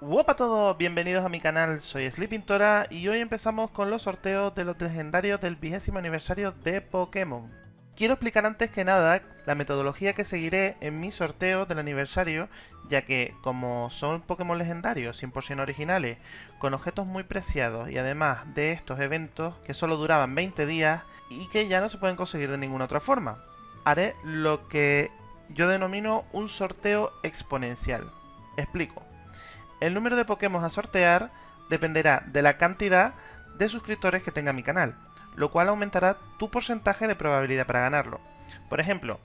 Hola a todos, bienvenidos a mi canal, soy Sleepintora y hoy empezamos con los sorteos de los legendarios del vigésimo aniversario de Pokémon. Quiero explicar antes que nada la metodología que seguiré en mi sorteo del aniversario, ya que como son Pokémon legendarios 100% originales, con objetos muy preciados y además de estos eventos que solo duraban 20 días y que ya no se pueden conseguir de ninguna otra forma, haré lo que yo denomino un sorteo exponencial. Explico. El número de Pokémon a sortear dependerá de la cantidad de suscriptores que tenga mi canal, lo cual aumentará tu porcentaje de probabilidad para ganarlo. Por ejemplo,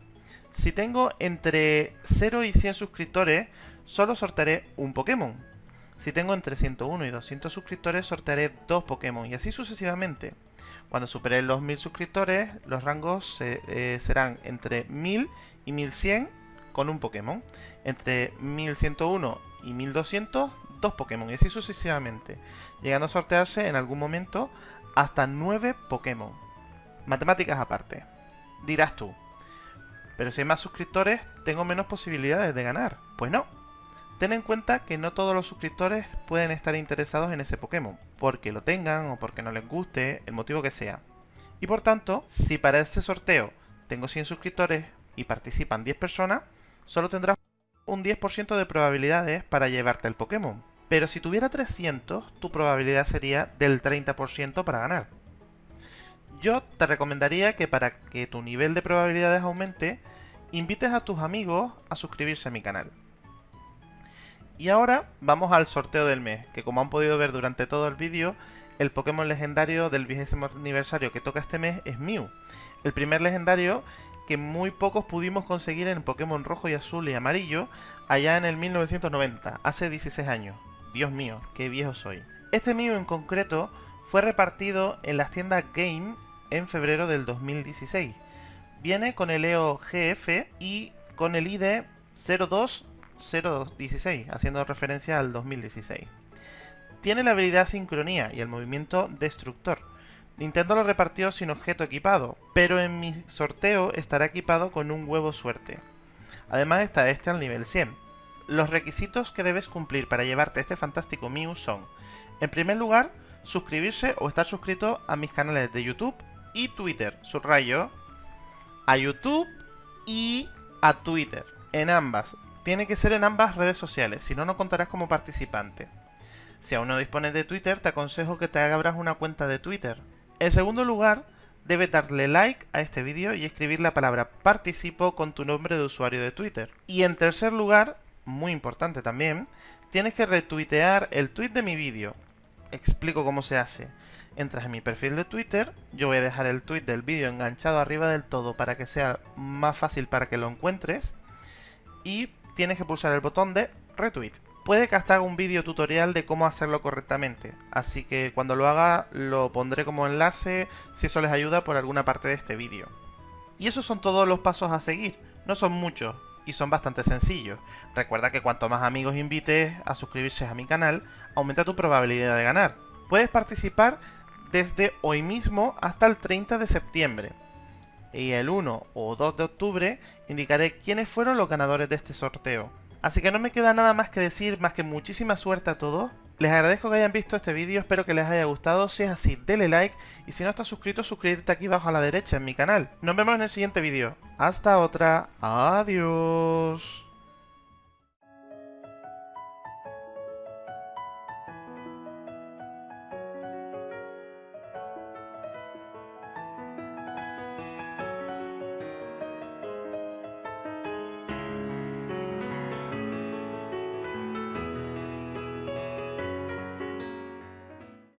si tengo entre 0 y 100 suscriptores, solo sortearé un Pokémon. Si tengo entre 101 y 200 suscriptores, sortearé dos Pokémon, y así sucesivamente. Cuando supere los 1000 suscriptores, los rangos eh, serán entre 1000 y 1100 con un Pokémon. Entre 1101 y 1200, dos Pokémon, y así sucesivamente, llegando a sortearse en algún momento hasta 9 Pokémon. Matemáticas aparte. Dirás tú, pero si hay más suscriptores, tengo menos posibilidades de ganar. Pues no. Ten en cuenta que no todos los suscriptores pueden estar interesados en ese Pokémon, porque lo tengan o porque no les guste, el motivo que sea. Y por tanto, si para ese sorteo tengo 100 suscriptores y participan 10 personas, solo tendrás un 10% de probabilidades para llevarte el Pokémon. Pero si tuviera 300, tu probabilidad sería del 30% para ganar. Yo te recomendaría que para que tu nivel de probabilidades aumente, invites a tus amigos a suscribirse a mi canal. Y ahora vamos al sorteo del mes, que como han podido ver durante todo el vídeo, el Pokémon legendario del vigésimo aniversario que toca este mes es Mew. El primer legendario que muy pocos pudimos conseguir en Pokémon rojo y azul y amarillo allá en el 1990, hace 16 años. Dios mío, qué viejo soy. Este Mew en concreto fue repartido en las tiendas Game en febrero del 2016. Viene con el EO GF y con el ID 020216, haciendo referencia al 2016. Tiene la habilidad Sincronía y el movimiento Destructor. Nintendo lo repartió sin objeto equipado, pero en mi sorteo estará equipado con un huevo suerte. Además está este al nivel 100. Los requisitos que debes cumplir para llevarte este fantástico Mew son, en primer lugar, suscribirse o estar suscrito a mis canales de YouTube y Twitter, subrayo, a YouTube y a Twitter, en ambas. Tiene que ser en ambas redes sociales, si no, no contarás como participante. Si aún no dispones de Twitter, te aconsejo que te abras una cuenta de Twitter. En segundo lugar, debes darle like a este vídeo y escribir la palabra participo con tu nombre de usuario de Twitter. Y en tercer lugar, muy importante también, tienes que retuitear el tweet de mi vídeo. Explico cómo se hace. Entras en mi perfil de Twitter, yo voy a dejar el tweet del vídeo enganchado arriba del todo para que sea más fácil para que lo encuentres. Y tienes que pulsar el botón de retweet. Puede que hasta haga un vídeo tutorial de cómo hacerlo correctamente, así que cuando lo haga lo pondré como enlace si eso les ayuda por alguna parte de este vídeo. Y esos son todos los pasos a seguir, no son muchos, y son bastante sencillos. Recuerda que cuanto más amigos invites a suscribirse a mi canal, aumenta tu probabilidad de ganar. Puedes participar desde hoy mismo hasta el 30 de septiembre. Y el 1 o 2 de octubre indicaré quiénes fueron los ganadores de este sorteo. Así que no me queda nada más que decir, más que muchísima suerte a todos. Les agradezco que hayan visto este vídeo, espero que les haya gustado. Si es así, denle like. Y si no estás suscrito, suscríbete aquí abajo a la derecha en mi canal. Nos vemos en el siguiente vídeo. Hasta otra. Adiós.